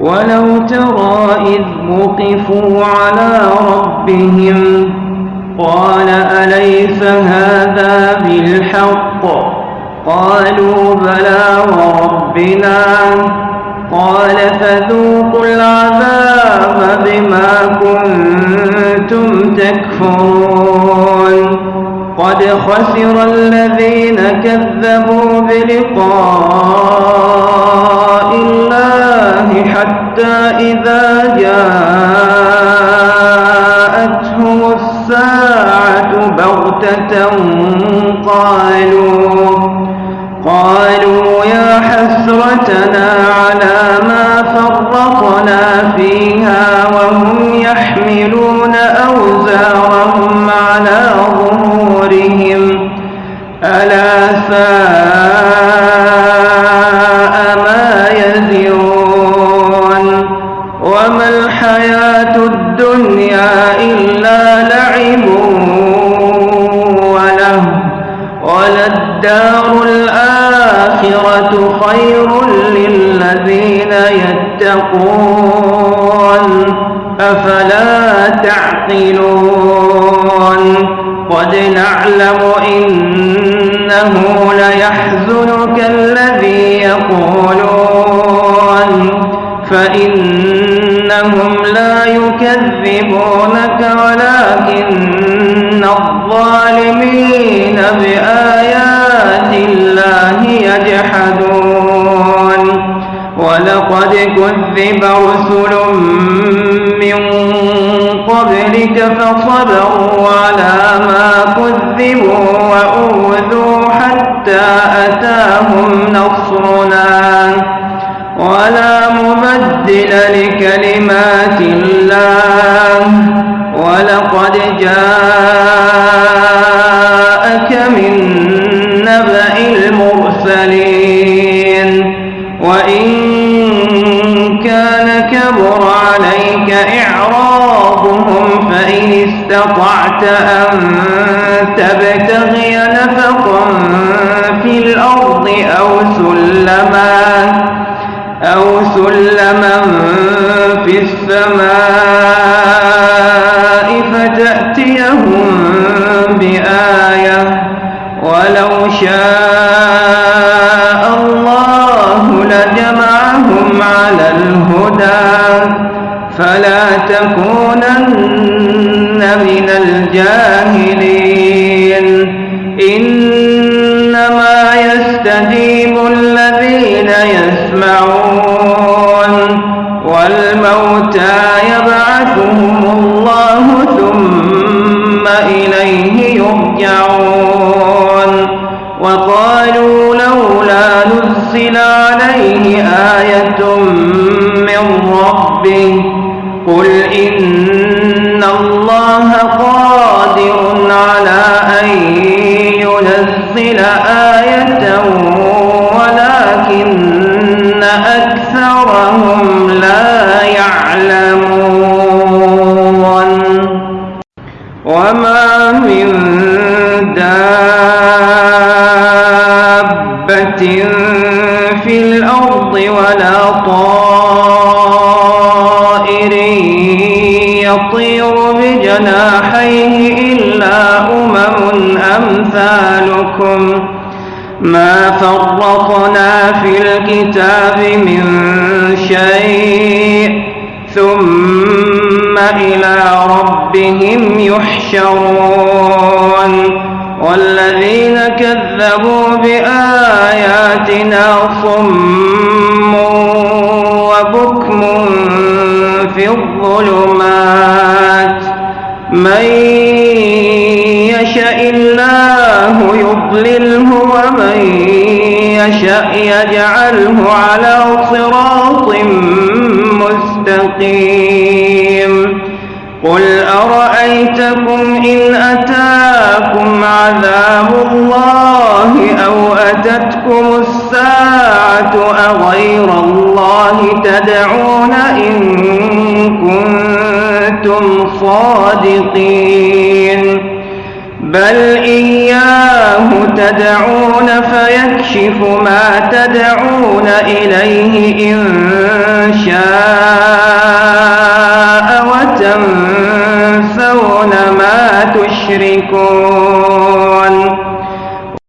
ولو ترى إذ وقفوا على ربهم قال أليس هذا بالحق؟ قالوا بلى وربنا. قال فذوقوا العذاب بما كنتم تكفرون. قد خسر الذين كذبوا بلقاء حتى إذا جاءتهم الساعة بغتة قالوا قالوا يا حسرتنا على ما فرطنا فيها. وللدار الآخرة خير للذين يتقون. أفلا تعقلون. قد نعلم إنه ليحزنك الذي يقولون. فإنهم لا يكذبونك ولكن كذب رسل من قبلك فصبروا على ما كذبوا وأوذوا حتى أتاهم نصرنا. ولا مبدل لكلمات الله. ولقد جاءك كبر عليك إعراضهم فإن استطعت أن تبتغي نفقا في الأرض أو سلما أو سلما في السماء فتأتيهم بآية ولو شاء الله لجمعهم على الهدى فلا تكونن من الجاهلين. إنما يستجيب الذين يسمعون والموتى يبعثهم الله ثم إليه يرجعون. وقالوا لولا نزل عليه آية من ربه ينزل آية ولكن أكثرهم لا يعلمون. وما من دابة في الأرض ولا طائر يطير بجناحيه أمثالكم. ما فرطنا في الكتاب من شيء ثم إلى ربهم يحشرون. والذين كذبوا بآياتنا صم يشاء الله يضلله ومن يشاء يجعله على صراط مستقيم قل أرأيتكم إن أتاكم عذاب الله أو أتتكم الساعة أغير الله تدعون إن كنتم صادقين بل إياه تدعون فيكشف ما تدعون إليه إن شاء وتنفون ما تشركون